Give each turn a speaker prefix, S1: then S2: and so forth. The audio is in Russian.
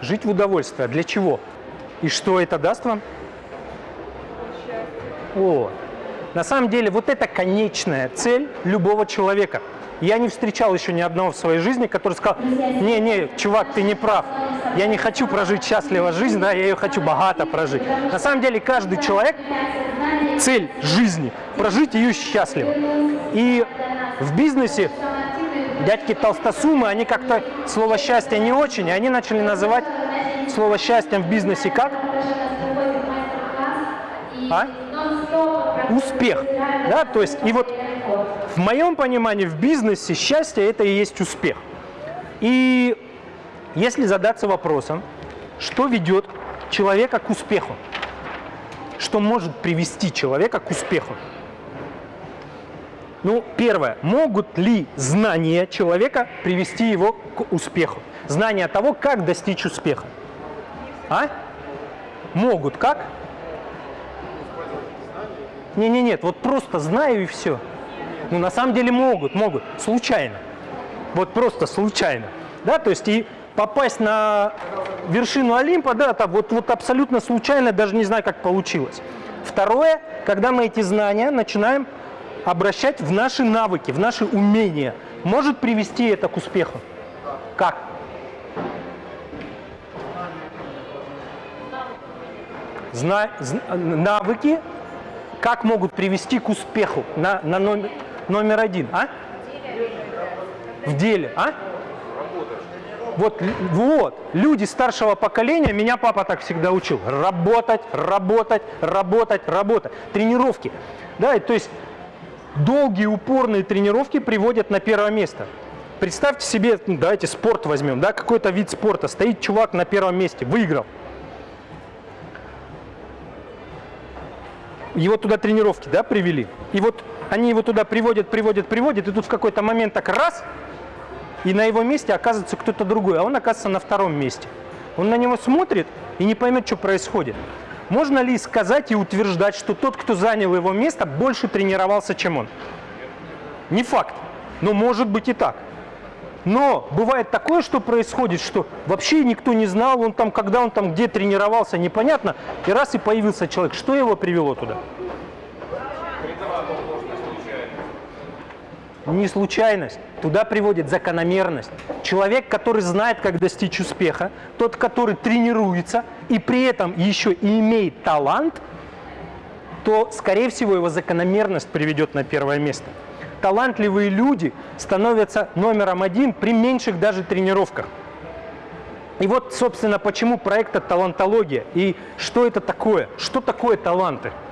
S1: Жить в удовольствие. А для чего? И что это даст вам? О, на самом деле вот это конечная цель любого человека. Я не встречал еще ни одного в своей жизни, который сказал, не-не, чувак, ты не прав. Я не хочу прожить счастливо жизнь, да, я ее хочу богато прожить. На самом деле каждый человек, цель жизни, прожить ее счастливо. И в бизнесе дядьки толстосумы, они как-то слово счастье не очень, и они начали называть слово счастьем в бизнесе как? А? Успех. Да, то есть, и вот в моем понимании в бизнесе счастье это и есть успех. И если задаться вопросом, что ведет человека к успеху, что может привести человека к успеху, ну, первое, могут ли знания человека привести его к успеху? Знания того, как достичь успеха. А? Могут. Как? Не-не, нет, вот просто знаю и все. Ну, на самом деле могут, могут, случайно. Вот просто случайно. Да, то есть и попасть на вершину Олимпа, да, так вот, вот абсолютно случайно, даже не знаю, как получилось. Второе, когда мы эти знания начинаем обращать в наши навыки, в наши умения, может привести это к успеху. Как? Зна навыки как могут привести к успеху на, на номер, номер один, а? В деле, а? Вот, вот, люди старшего поколения, меня папа так всегда учил, работать, работать, работать, работать, тренировки, да, то есть долгие упорные тренировки приводят на первое место. Представьте себе, ну, давайте спорт возьмем, да, какой-то вид спорта, стоит чувак на первом месте, выиграл. Его туда тренировки, да, привели. И вот они его туда приводят, приводят, приводят, и тут в какой-то момент так раз, и на его месте оказывается кто-то другой, а он оказывается на втором месте. Он на него смотрит и не поймет, что происходит. Можно ли сказать и утверждать, что тот, кто занял его место, больше тренировался, чем он? Не факт, но может быть и так. Но бывает такое, что происходит, что вообще никто не знал, он там, когда он там, где тренировался, непонятно, и раз и появился человек. Что его привело туда? Не случайность. Туда приводит закономерность. Человек, который знает, как достичь успеха, тот, который тренируется и при этом еще и имеет талант, то, скорее всего, его закономерность приведет на первое место. Талантливые люди становятся номером один при меньших даже тренировках. И вот, собственно, почему проект «Талантология» и что это такое, что такое таланты –